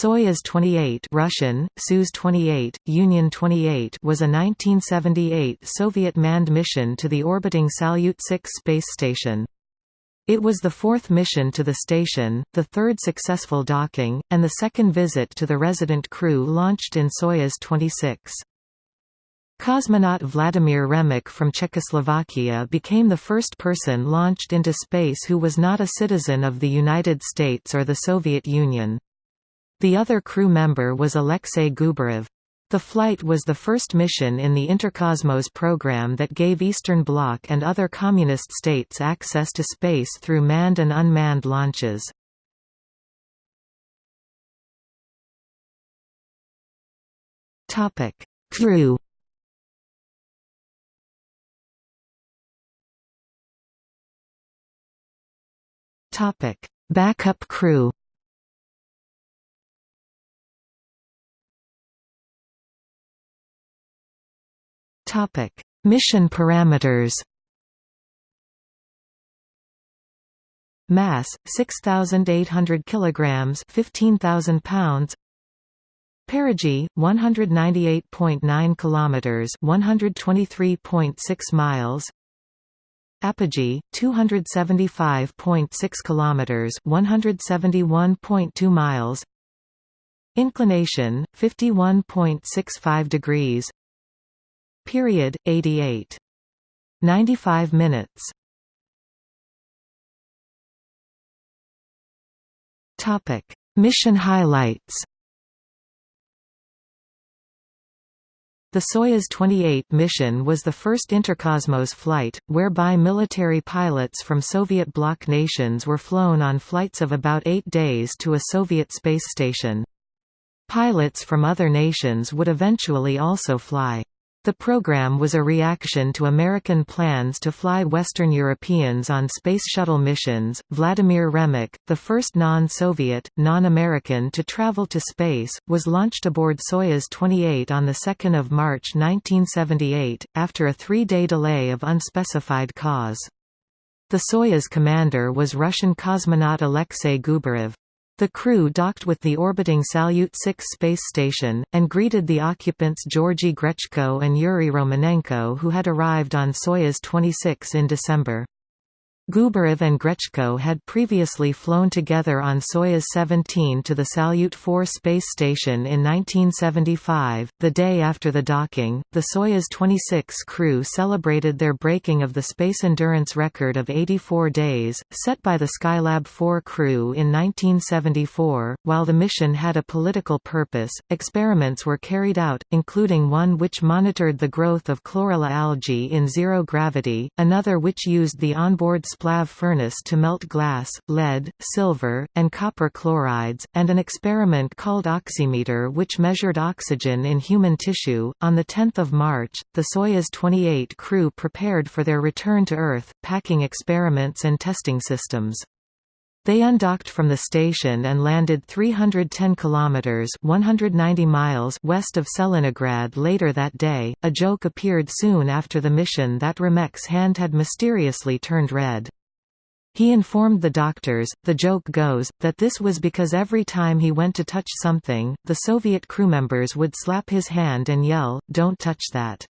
Soyuz 28 Russian, Soyuz 28, Union 28 was a 1978 Soviet manned mission to the orbiting Salyut 6 space station. It was the fourth mission to the station, the third successful docking, and the second visit to the resident crew launched in Soyuz 26. Cosmonaut Vladimir Remek from Czechoslovakia became the first person launched into space who was not a citizen of the United States or the Soviet Union. The other crew member was Alexei Gubarev. The flight was the first mission in the Interkosmos program that gave Eastern Bloc and other communist states access to space through manned and unmanned launches. Topic: Crew Topic: Backup crew Topic: Mission parameters. Mass 6800 kilograms, 15000 pounds. Perigee 198.9 kilometers, 123.6 miles. Apogee 275.6 kilometers, 171.2 miles. Inclination 51.65 degrees. Period 88. 95 minutes. Topic: Mission highlights. The Soyuz 28 mission was the first Interkosmos flight, whereby military pilots from Soviet bloc nations were flown on flights of about eight days to a Soviet space station. Pilots from other nations would eventually also fly. The program was a reaction to American plans to fly Western Europeans on Space Shuttle missions. Vladimir Remek, the first non-Soviet, non-American to travel to space, was launched aboard Soyuz 28 on 2 March 1978, after a three-day delay of unspecified cause. The Soyuz commander was Russian cosmonaut Alexei Gubarev. The crew docked with the orbiting Salyut 6 space station, and greeted the occupants Georgy Grechko and Yuri Romanenko who had arrived on Soyuz 26 in December. Gubarev and Grechko had previously flown together on Soyuz 17 to the Salyut 4 space station in 1975. The day after the docking, the Soyuz 26 crew celebrated their breaking of the space endurance record of 84 days, set by the Skylab 4 crew in 1974. While the mission had a political purpose, experiments were carried out, including one which monitored the growth of chlorella algae in zero gravity, another which used the onboard splav furnace to melt glass, lead, silver, and copper chlorides, and an experiment called oximeter which measured oxygen in human tissue. On 10 March, the Soyuz 28 crew prepared for their return to Earth, packing experiments and testing systems. They undocked from the station and landed 310 kilometers (190 miles) west of Tselinograd later that day. A joke appeared soon after the mission that Remek's hand had mysteriously turned red. He informed the doctors, the joke goes, that this was because every time he went to touch something, the Soviet crewmembers would slap his hand and yell, don't touch that.